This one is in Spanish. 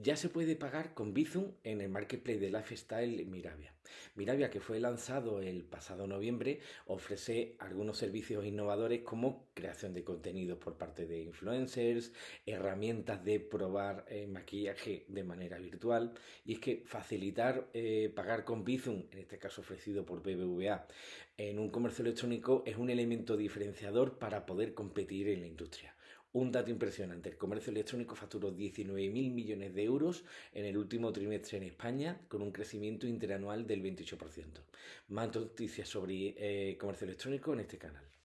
Ya se puede pagar con Bizum en el marketplace de Lifestyle Miravia. Miravia, que fue lanzado el pasado noviembre, ofrece algunos servicios innovadores como creación de contenidos por parte de influencers, herramientas de probar eh, maquillaje de manera virtual. Y es que facilitar eh, pagar con Bizum, en este caso ofrecido por BBVA, en un comercio electrónico es un elemento diferenciador para poder competir en la industria. Un dato impresionante, el comercio electrónico facturó 19.000 millones de euros en el último trimestre en España, con un crecimiento interanual del 28%. Más noticias sobre eh, comercio electrónico en este canal.